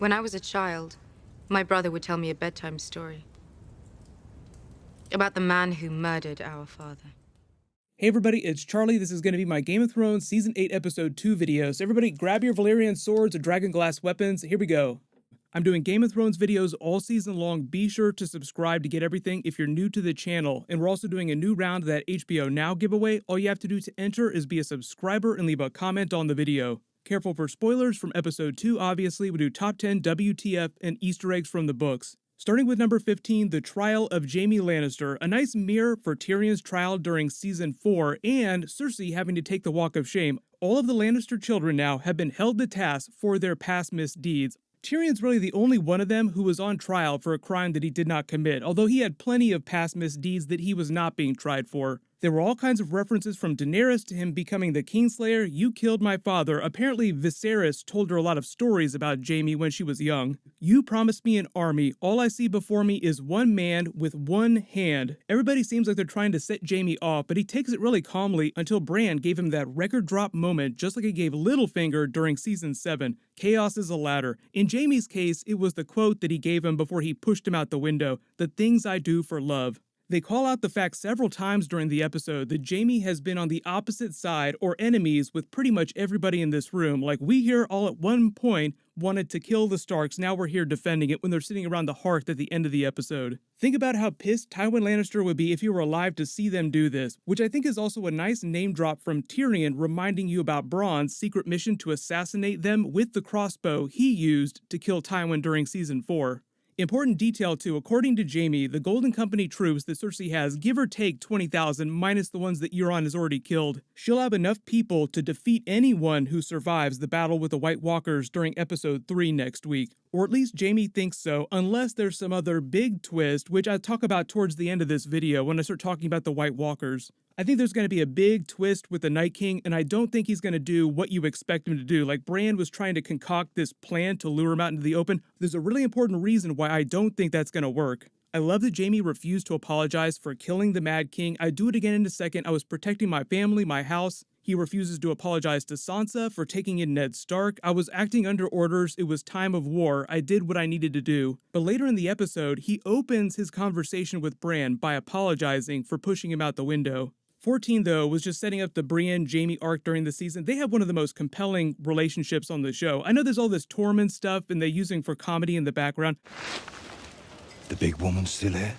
When I was a child, my brother would tell me a bedtime story. About the man who murdered our father. Hey everybody, it's Charlie. This is going to be my Game of Thrones Season 8 Episode 2 video. So everybody grab your Valyrian swords or dragon glass weapons. Here we go. I'm doing Game of Thrones videos all season long. Be sure to subscribe to get everything if you're new to the channel. And we're also doing a new round of that HBO Now giveaway. All you have to do to enter is be a subscriber and leave a comment on the video. Careful for spoilers from episode 2, obviously. We do top 10 WTF and Easter eggs from the books. Starting with number 15, The Trial of Jaime Lannister, a nice mirror for Tyrion's trial during season 4 and Cersei having to take the walk of shame. All of the Lannister children now have been held to task for their past misdeeds. Tyrion's really the only one of them who was on trial for a crime that he did not commit, although he had plenty of past misdeeds that he was not being tried for. There were all kinds of references from Daenerys to him becoming the Kingslayer. You killed my father. Apparently, Viserys told her a lot of stories about Jaime when she was young. You promised me an army. All I see before me is one man with one hand. Everybody seems like they're trying to set Jaime off, but he takes it really calmly until Bran gave him that record drop moment, just like he gave Littlefinger during season 7. Chaos is a ladder. In Jaime's case, it was the quote that he gave him before he pushed him out the window The things I do for love. They call out the fact several times during the episode that Jaime has been on the opposite side or enemies with pretty much everybody in this room. Like we here all at one point wanted to kill the Starks, now we're here defending it when they're sitting around the hearth at the end of the episode. Think about how pissed Tywin Lannister would be if he were alive to see them do this, which I think is also a nice name drop from Tyrion reminding you about Bronn's secret mission to assassinate them with the crossbow he used to kill Tywin during season 4. Important detail too, according to Jaime, the Golden Company troops that Cersei has, give or take 20,000 minus the ones that Euron has already killed. She'll have enough people to defeat anyone who survives the battle with the White Walkers during episode 3 next week. Or at least Jaime thinks so, unless there's some other big twist, which I'll talk about towards the end of this video when I start talking about the White Walkers. I think there's going to be a big twist with the Night King, and I don't think he's going to do what you expect him to do. Like Bran was trying to concoct this plan to lure him out into the open. There's a really important reason why I don't think that's going to work. I love that Jaime refused to apologize for killing the Mad King. I'd do it again in a second. I was protecting my family, my house. He refuses to apologize to Sansa for taking in Ned Stark. I was acting under orders. It was time of war. I did what I needed to do. But later in the episode, he opens his conversation with Bran by apologizing for pushing him out the window. 14, though, was just setting up the Brienne Jaime arc during the season. They have one of the most compelling relationships on the show. I know there's all this Tormund stuff and they're using for comedy in the background. The big woman's still here?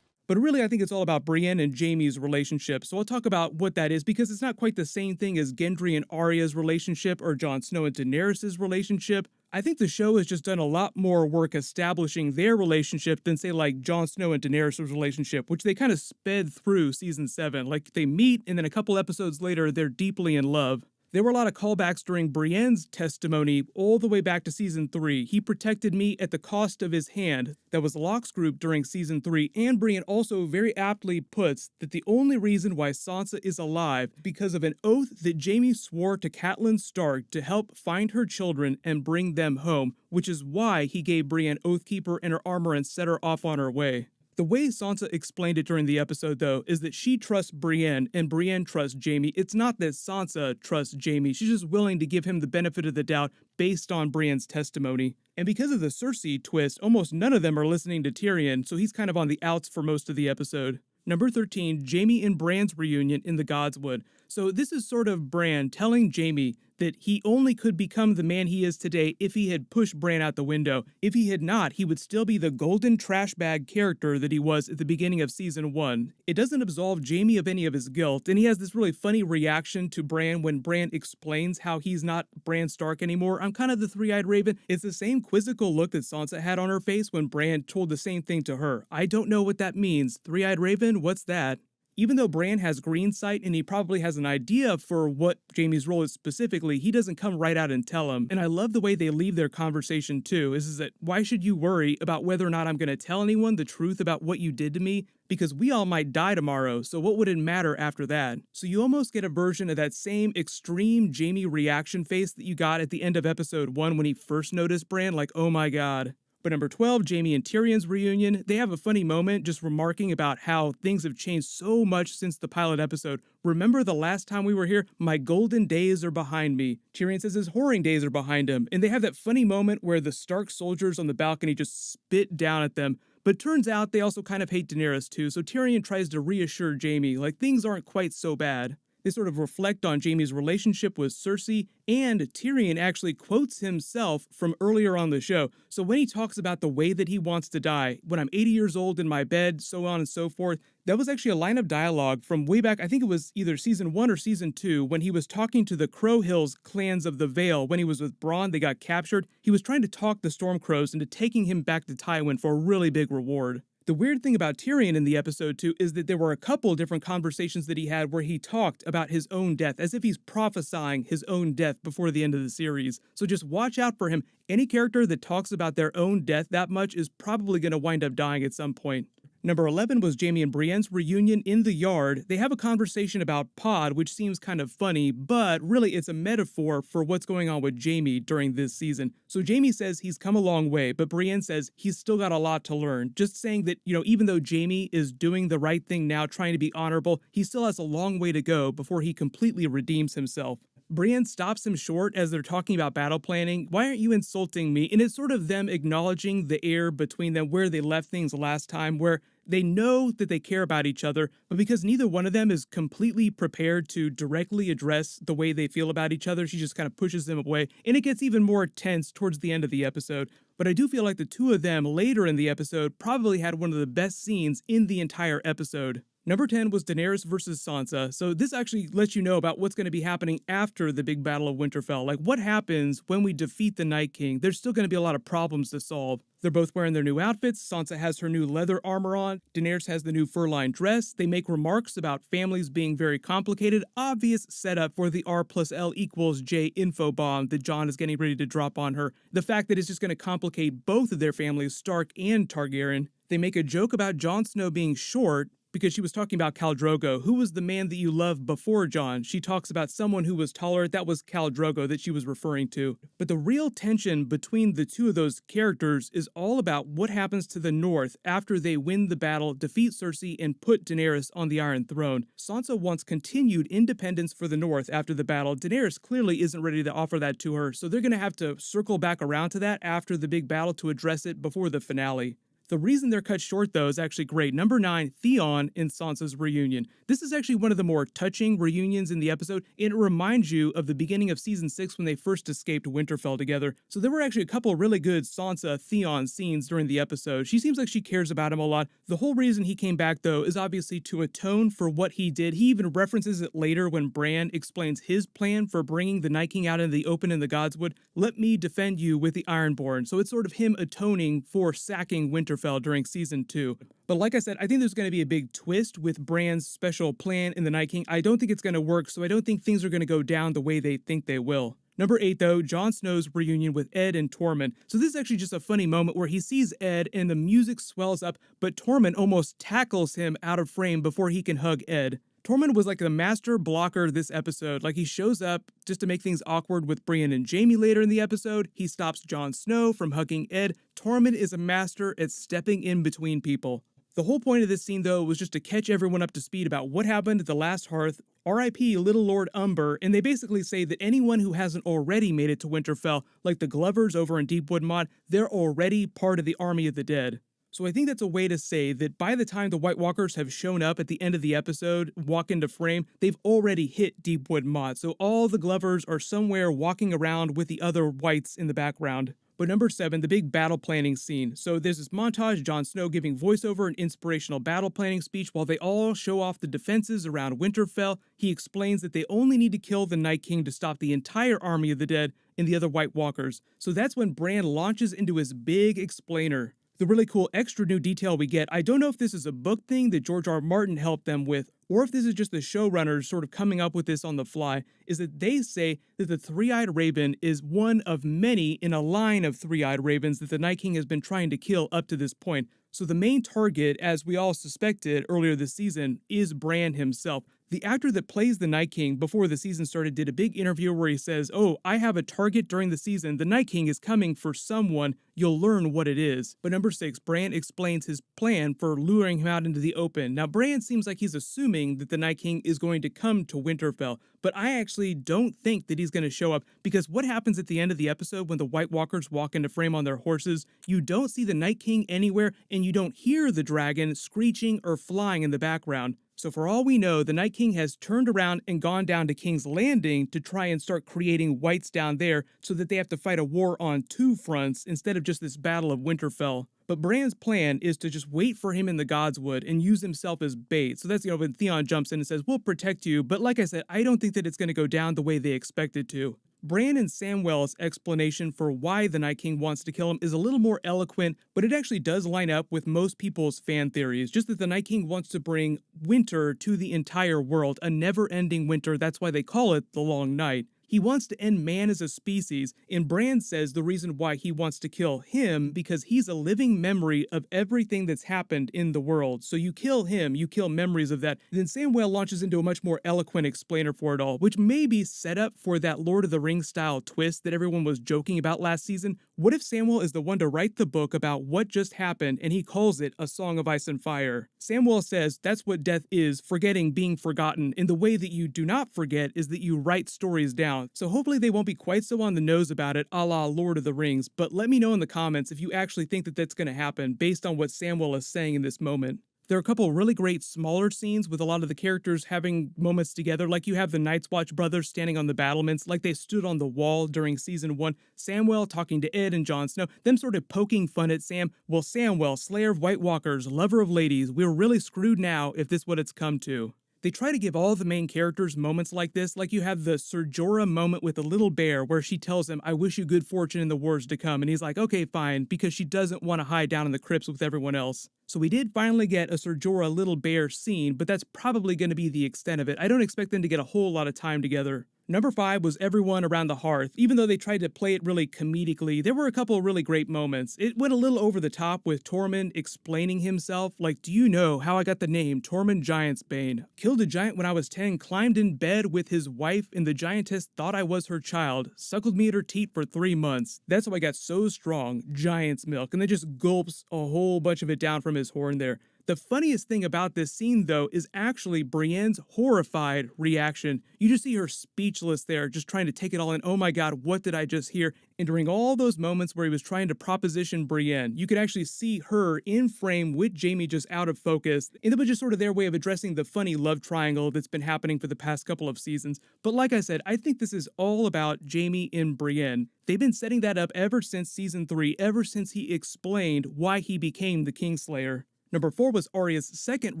But really, I think it's all about Brienne and Jaime's relationship. So I'll talk about what that is because it's not quite the same thing as Gendry and Arya's relationship or Jon Snow and Daenerys' relationship. I think the show has just done a lot more work establishing their relationship than, say, like Jon Snow and Daenerys' relationship, which they kind of sped through season 7. Like, they meet, and then a couple episodes later, they're deeply in love. There were a lot of callbacks during Brienne's testimony all the way back to season 3. He protected me at the cost of his hand. That was Locke's group during season 3. And Brienne also very aptly puts that the only reason why Sansa is alive because of an oath that Jaime swore to Catelyn Stark to help find her children and bring them home, which is why he gave Brienne Oathkeeper and her armor and set her off on her way. The way Sansa explained it during the episode, though, is that she trusts Brienne and Brienne trusts Jaime. It's not that Sansa trusts Jaime, she's just willing to give him the benefit of the doubt based on Brienne's testimony. And because of the Cersei twist, almost none of them are listening to Tyrion, so he's kind of on the outs for most of the episode. Number 13, Jaime and Bran's reunion in the Godswood. So this is sort of Bran telling Jaime that he only could become the man he is today if he had pushed Bran out the window. If he had not, he would still be the golden trash bag character that he was at the beginning of season 1. It doesn't absolve Jaime of any of his guilt, and he has this really funny reaction to Bran when Bran explains how he's not Bran Stark anymore. I'm kind of the three-eyed raven. It's the same quizzical look that Sansa had on her face when Bran told the same thing to her. I don't know what that means. Three-eyed raven? What's that? Even though Bran has green sight and he probably has an idea for what Jaime's role is specifically, he doesn't come right out and tell him. And I love the way they leave their conversation too, is, is that why should you worry about whether or not I'm going to tell anyone the truth about what you did to me? Because we all might die tomorrow, so what would it matter after that? So you almost get a version of that same extreme Jaime reaction face that you got at the end of episode 1 when he first noticed Bran, like, oh my god. But number 12, Jaime and Tyrion's reunion, they have a funny moment just remarking about how things have changed so much since the pilot episode. Remember the last time we were here? My golden days are behind me. Tyrion says his whoring days are behind him. And they have that funny moment where the Stark soldiers on the balcony just spit down at them. But turns out they also kind of hate Daenerys too, so Tyrion tries to reassure Jaime, like things aren't quite so bad. They sort of reflect on Jaime's relationship with Cersei, and Tyrion actually quotes himself from earlier on the show. So when he talks about the way that he wants to die, when I'm 80 years old in my bed, so on and so forth, that was actually a line of dialogue from way back, I think it was either season one or season two, when he was talking to the Crow Hills clans of the Vale. When he was with Bronn, they got captured. He was trying to talk the Stone Crows into taking him back to Tywin for a really big reward. The weird thing about Tyrion in the episode, too, is that there were a couple different conversations that he had where he talked about his own death, as if he's prophesying his own death before the end of the series. So just watch out for him. Any character that talks about their own death that much is probably going to wind up dying at some point. Number 11 was Jaime and Brienne's reunion in the yard. They have a conversation about Pod, which seems kind of funny, but really it's a metaphor for what's going on with Jaime during this season. So Jaime says he's come a long way, but Brienne says he's still got a lot to learn. Just saying that, you know, even though Jaime is doing the right thing now, trying to be honorable, he still has a long way to go before he completely redeems himself. Brienne stops him short as they're talking about battle planning. Why aren't you insulting me? And it's sort of them acknowledging the air between them where they left things last time, where they know that they care about each other, but because neither one of them is completely prepared to directly address the way they feel about each other, she just kind of pushes them away. And it gets even more tense towards the end of the episode. But I do feel like the two of them later in the episode probably had one of the best scenes in the entire episode. Number 10 was Daenerys versus Sansa. So this actually lets you know about what's going to be happening after the big battle of Winterfell. Like what happens when we defeat the Night King? There's still going to be a lot of problems to solve. They're both wearing their new outfits. Sansa has her new leather armor on. Daenerys has the new fur-lined dress. They make remarks about families being very complicated. Obvious setup for the R plus L equals J info bomb that Jon is getting ready to drop on her. The fact that it's just going to complicate both of their families, Stark and Targaryen. They make a joke about Jon Snow being short, because she was talking about Khal Drogo. Who was the man that you loved before Jon? She talks about someone who was taller. That was Khal Drogo that she was referring to. But the real tension between the two of those characters is all about what happens to the North after they win the battle, defeat Cersei, and put Daenerys on the Iron Throne. Sansa wants continued independence for the North after the battle. Daenerys clearly isn't ready to offer that to her, so they're going to have to circle back around to that after the big battle to address it before the finale. The reason they're cut short, though, is actually great. Number nine, Theon in Sansa's reunion. This is actually one of the more touching reunions in the episode, and it reminds you of the beginning of season six when they first escaped Winterfell together. So there were actually a couple really good Sansa Theon scenes during the episode. She seems like she cares about him a lot. The whole reason he came back, though, is obviously to atone for what he did. He even references it later when Bran explains his plan for bringing the Night King out into the open in the Godswood. Let me defend you with the Ironborn. So it's sort of him atoning for sacking Winterfell Winterfell during season two. But like I said, I think there's going to be a big twist with Bran's special plan in The Night King. I don't think it's going to work, so I don't think things are going to go down the way they think they will. Number eight, though, Jon Snow's reunion with Edd and Tormund. So this is actually just a funny moment where he sees Edd and the music swells up, but Tormund almost tackles him out of frame before he can hug Edd. Tormund was like the master blocker this episode. Like he shows up just to make things awkward with Brienne and Jaime later in the episode. He stops Jon Snow from hugging Edd. Tormund is a master at stepping in between people. The whole point of this scene, though, was just to catch everyone up to speed about what happened at the last hearth, RIP Little Lord Umber, and they basically say that anyone who hasn't already made it to Winterfell, like the Glovers over in Deepwood Motte, they're already part of the Army of the Dead. So I think that's a way to say that by the time the White Walkers have shown up at the end of the episode, walk into frame, they've already hit Deepwood Motte. So all the Glovers are somewhere walking around with the other whites in the background. But number seven, the big battle planning scene. So there's this montage, Jon Snow giving voiceover and inspirational battle planning speech while they all show off the defenses around Winterfell. He explains that they only need to kill the Night King to stop the entire army of the dead and the other White Walkers. So that's when Bran launches into his big explainer the really cool extra new detail we get, I don't know if this is a book thing that George R. Martin helped them with, or if this is just the showrunners sort of coming up with this on the fly, is that they say that the three eyed raven is one of many in a line of three eyed ravens that the Night King has been trying to kill up to this point. So the main target, as we all suspected earlier this season, is Bran himself. The actor that plays the Night King before the season started did a big interview where he says, Oh, I have a target during the season. The Night King is coming for someone. You'll learn what it is. But number six, Bran explains his plan for luring him out into the open. Now, Bran seems like he's assuming that the Night King is going to come to Winterfell, but I actually don't think that he's going to show up because what happens at the end of the episode when the White Walkers walk into frame on their horses? You don't see the Night King anywhere and you don't hear the dragon screeching or flying in the background. So for all we know, the Night King has turned around and gone down to King's Landing to try and start creating whites down there so that they have to fight a war on two fronts instead of just this battle of Winterfell. But Bran's plan is to just wait for him in the Godswood and use himself as bait. So that's, you know, when Theon jumps in and says, We'll protect you. But like I said, I don't think that it's going to go down the way they expect it to. Bran and Samwell's explanation for why the Night King wants to kill him is a little more eloquent, but it actually does line up with most people's fan theories. Just that the Night King wants to bring winter to the entire world, a never ending winter. That's why they call it the Long Night. He wants to end man as a species, and Bran says the reason why he wants to kill him because he's a living memory of everything that's happened in the world. So you kill him, you kill memories of that. Then Samwell launches into a much more eloquent explainer for it all, which may be set up for that Lord of the Rings style twist that everyone was joking about last season. What if Samwell is the one to write the book about what just happened and he calls it A Song of Ice and Fire? Samwell says that's what death is, forgetting being forgotten, and the way that you do not forget is that you write stories down so hopefully they won't be quite so on the nose about it a la Lord of the Rings, but let me know in the comments if you actually think that that's going to happen based on what Samwell is saying in this moment. There are a couple really great smaller scenes with a lot of the characters having moments together, like you have the Night's Watch brothers standing on the battlements, like they stood on the wall during season one. Samwell talking to Edd and Jon Snow, them sort of poking fun at Sam. Well, Samwell, Slayer of White Walkers, lover of ladies, we're really screwed now if this what it's come to. They try to give all the main characters moments like this, like you have the Ser Jorah moment with the little bear where she tells him, I wish you good fortune in the wars to come. And he's like, okay, fine, because she doesn't want to hide down in the crypts with everyone else. So we did finally get a Ser Jorah little bear scene, but that's probably going to be the extent of it. I don't expect them to get a whole lot of time together. Number five was Everyone Around the Hearth. Even though they tried to play it really comedically, there were a couple of really great moments. It went a little over the top with Tormund explaining himself, like, Do you know how I got the name Tormund Giantsbane? Killed a giant when I was 10, climbed in bed with his wife, and the giantess thought I was her child, suckled me at her teat for three months. That's how I got so strong, giant's milk, and then just gulps a whole bunch of it down from his horn there. The funniest thing about this scene, though, is actually Brienne's horrified reaction. You just see her speechless there, just trying to take it all in. Oh my god, what did I just hear? And during all those moments where he was trying to proposition Brienne, you could actually see her in frame with Jaime just out of focus. And it was just sort of their way of addressing the funny love triangle that's been happening for the past couple of seasons. But like I said, I think this is all about Jaime and Brienne. They've been setting that up ever since season 3, ever since he explained why he became the Kingslayer. Number four was Arya's second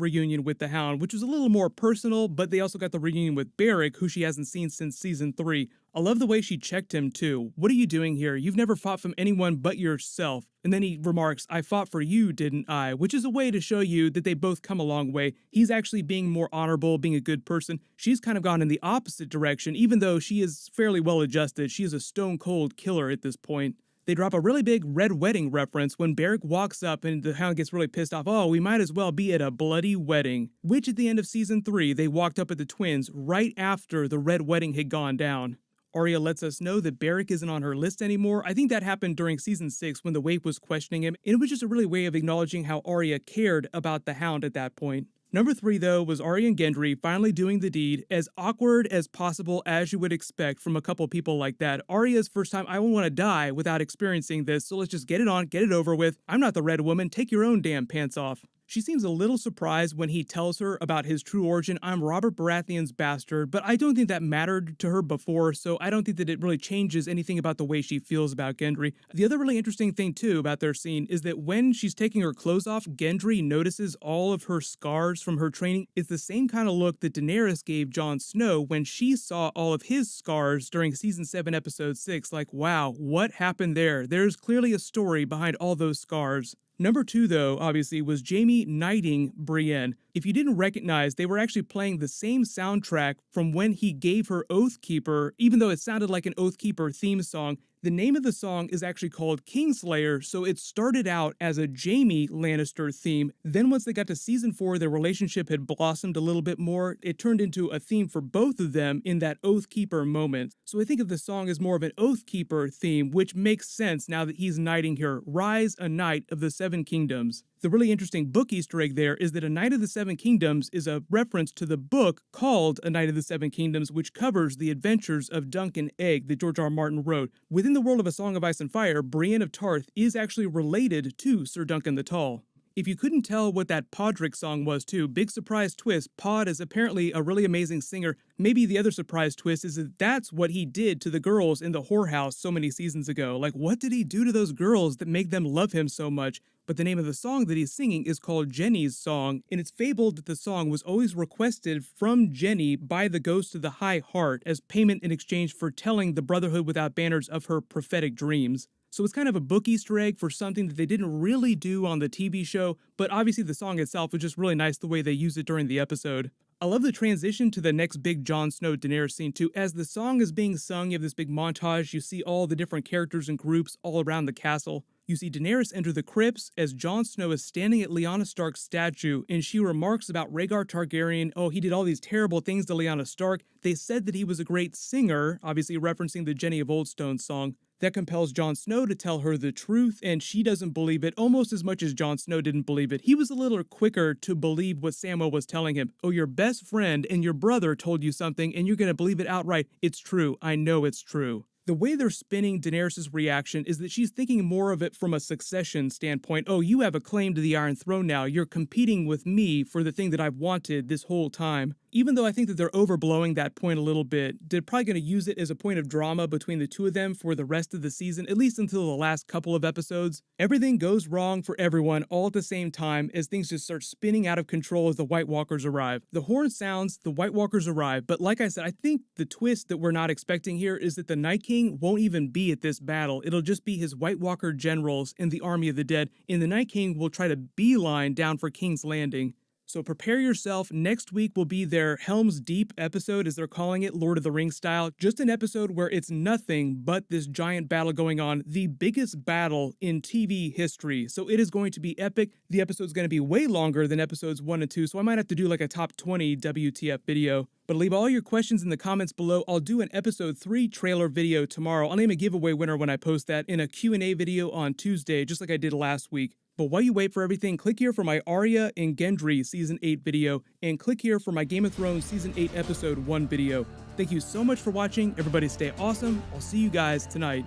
reunion with the Hound, which was a little more personal, but they also got the reunion with Beric, who she hasn't seen since season three. I love the way she checked him too. What are you doing here? You've never fought from anyone but yourself. And then he remarks, I fought for you, didn't I? Which is a way to show you that they both come a long way. He's actually being more honorable, being a good person. She's kind of gone in the opposite direction, even though she is fairly well adjusted. She is a stone cold killer at this point they drop a really big red wedding reference when Beric walks up and the hound gets really pissed off. Oh, we might as well be at a bloody wedding. Which at the end of season 3, they walked up at the twins right after the red wedding had gone down. Arya lets us know that Beric isn't on her list anymore. I think that happened during season 6 when the Waif was questioning him, and it was just a really way of acknowledging how Arya cared about the Hound at that point. Number three, though, was Arya and Gendry finally doing the deed, as awkward as possible as you would expect from a couple people like that. Arya's first time, I won't want to die without experiencing this, so let's just get it on, get it over with. I'm not the red woman, take your own damn pants off. She seems a little surprised when he tells her about his true origin. I'm Robert Baratheon's bastard, but I don't think that mattered to her before, so I don't think that it really changes anything about the way she feels about Gendry. The other really interesting thing, too, about their scene is that when she's taking her clothes off, Gendry notices all of her scars from her training. It's the same kind of look that Daenerys gave Jon Snow when she saw all of his scars during season 7, episode 6. Like, wow, what happened there? There's clearly a story behind all those scars. Number two, though, obviously, was Jaime knighting Brienne. If you didn't recognize, they were actually playing the same soundtrack from when he gave her Oathkeeper, even though it sounded like an Oathkeeper theme song. The name of the song is actually called Kingslayer, so it started out as a Jaime Lannister theme. Then, once they got to season four, their relationship had blossomed a little bit more. It turned into a theme for both of them in that Oathkeeper moment. So I think of the song as more of an Oathkeeper theme, which makes sense now that he's knighting her Rise a Knight of the Seven Kingdoms. The really interesting book Easter egg there is that A Knight of the Seven Kingdoms is a reference to the book called A Knight of the Seven Kingdoms, which covers the adventures of Dunk and Egg that George R. R. Martin wrote. Within the world of A Song of Ice and Fire, Brienne of Tarth is actually related to Sir Duncan the Tall. If you couldn't tell what that Podrick song was too, big surprise twist, Pod is apparently a really amazing singer. Maybe the other surprise twist is that that's what he did to the girls in the whorehouse so many seasons ago. Like, what did he do to those girls that make them love him so much? But the name of the song that he's singing is called Jenny's Song, and it's fabled that the song was always requested from Jenny by the ghost of the High Heart as payment in exchange for telling the Brotherhood without banners of her prophetic dreams. So it's kind of a book Easter egg for something that they didn't really do on the TV show, but obviously the song itself was just really nice the way they used it during the episode. I love the transition to the next big Jon Snow Daenerys scene too. As the song is being sung, you have this big montage, you see all the different characters and groups all around the castle. You see Daenerys enter the crypts as Jon Snow is standing at Lyanna Stark's statue, and she remarks about Rhaegar Targaryen. Oh, he did all these terrible things to Lyanna Stark. They said that he was a great singer, obviously referencing the Jenny of Oldstone song. That compels Jon Snow to tell her the truth, and she doesn't believe it almost as much as Jon Snow didn't believe it. He was a little quicker to believe what Samwell was telling him. Oh, your best friend and your brother told you something, and you're going to believe it outright. It's true. I know it's true the way they're spinning Daenerys' reaction is that she's thinking more of it from a succession standpoint. Oh, you have a claim to the Iron Throne now. You're competing with me for the thing that I've wanted this whole time even though I think that they're overblowing that point a little bit, they're probably going to use it as a point of drama between the two of them for the rest of the season, at least until the last couple of episodes. Everything goes wrong for everyone all at the same time as things just start spinning out of control as the White Walkers arrive. The horn sounds, the White Walkers arrive, but like I said, I think the twist that we're not expecting here is that the Night King won't even be at this battle. It'll just be his White Walker generals in the Army of the Dead, and the Night King will try to beeline down for King's Landing. So prepare yourself. Next week will be their Helm's Deep episode, as they're calling it, Lord of the Rings style. Just an episode where it's nothing but this giant battle going on, the biggest battle in TV history. So it is going to be epic. The episode's going to be way longer than episodes 1 and 2, so I might have to do like a top 20 WTF video. But leave all your questions in the comments below. I'll do an episode 3 trailer video tomorrow. I'll name a giveaway winner when I post that in a Q&A video on Tuesday, just like I did last week. But while you wait for everything, click here for my Arya and Gendry Season 8 video, and click here for my Game of Thrones Season 8 Episode 1 video. Thank you so much for watching. Everybody stay awesome. I'll see you guys tonight.